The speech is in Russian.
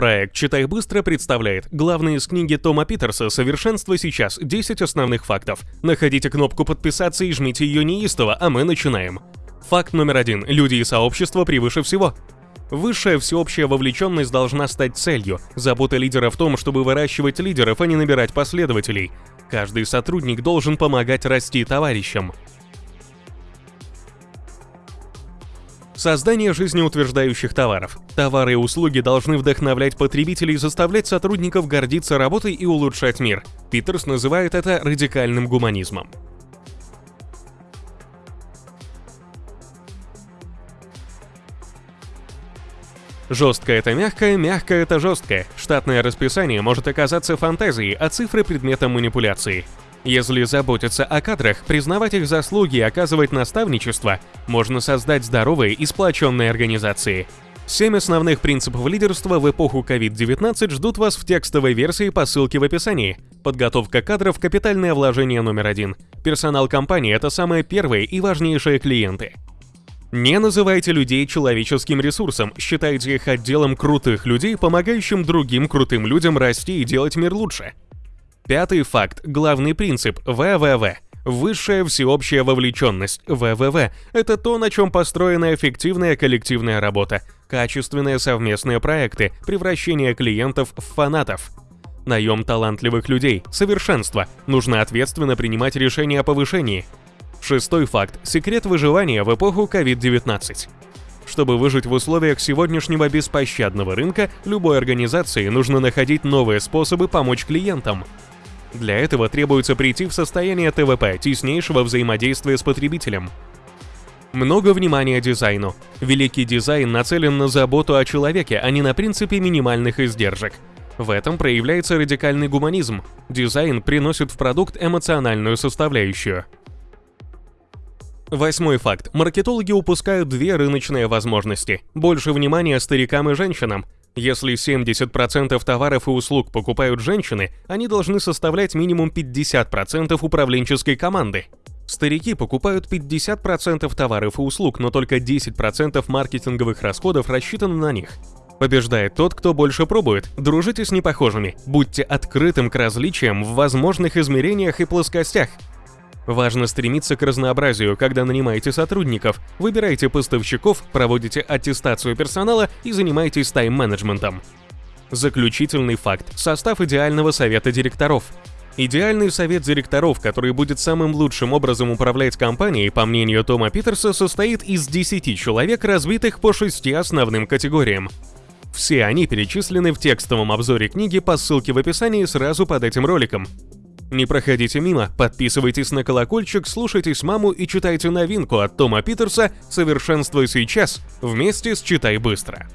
Проект «Читай быстро» представляет главные из книги Тома Питерса «Совершенство сейчас. 10 основных фактов». Находите кнопку «Подписаться» и жмите ее неистово, а мы начинаем. Факт номер один. Люди и сообщество превыше всего. Высшая всеобщая вовлеченность должна стать целью. Забота лидера в том, чтобы выращивать лидеров, а не набирать последователей. Каждый сотрудник должен помогать расти товарищам. Создание жизнеутверждающих товаров. Товары и услуги должны вдохновлять потребителей и заставлять сотрудников гордиться работой и улучшать мир. Питерс называет это радикальным гуманизмом. Жесткое это мягкое, мягкое это жесткое. Штатное расписание может оказаться фантазией, а цифры предметом манипуляции. Если заботиться о кадрах, признавать их заслуги и оказывать наставничество, можно создать здоровые и сплоченные организации. Семь основных принципов лидерства в эпоху COVID-19 ждут вас в текстовой версии по ссылке в описании. Подготовка кадров – капитальное вложение номер один. Персонал компании – это самые первые и важнейшие клиенты. Не называйте людей человеческим ресурсом, считайте их отделом крутых людей, помогающим другим крутым людям расти и делать мир лучше. Пятый факт, главный принцип – ВВВ. Высшая всеобщая вовлеченность, ВВВ, это то, на чем построена эффективная коллективная работа, качественные совместные проекты, превращение клиентов в фанатов. Наем талантливых людей, совершенство, нужно ответственно принимать решения о повышении. Шестой факт – секрет выживания в эпоху COVID-19. Чтобы выжить в условиях сегодняшнего беспощадного рынка, любой организации нужно находить новые способы помочь клиентам – для этого требуется прийти в состояние ТВП, теснейшего взаимодействия с потребителем. Много внимания дизайну. Великий дизайн нацелен на заботу о человеке, а не на принципе минимальных издержек. В этом проявляется радикальный гуманизм. Дизайн приносит в продукт эмоциональную составляющую. Восьмой факт. Маркетологи упускают две рыночные возможности. Больше внимания старикам и женщинам. Если 70% товаров и услуг покупают женщины, они должны составлять минимум 50% управленческой команды. Старики покупают 50% товаров и услуг, но только 10% маркетинговых расходов рассчитаны на них. Побеждает тот, кто больше пробует. Дружите с непохожими. Будьте открытым к различиям в возможных измерениях и плоскостях. Важно стремиться к разнообразию, когда нанимаете сотрудников, выбираете поставщиков, проводите аттестацию персонала и занимаетесь тайм-менеджментом. Заключительный факт – состав идеального совета директоров. Идеальный совет директоров, который будет самым лучшим образом управлять компанией, по мнению Тома Питерса, состоит из 10 человек, разбитых по шести основным категориям. Все они перечислены в текстовом обзоре книги по ссылке в описании сразу под этим роликом. Не проходите мимо, подписывайтесь на колокольчик, слушайтесь маму и читайте новинку от Тома Питерса «Совершенствуй сейчас» вместе с «Читай быстро».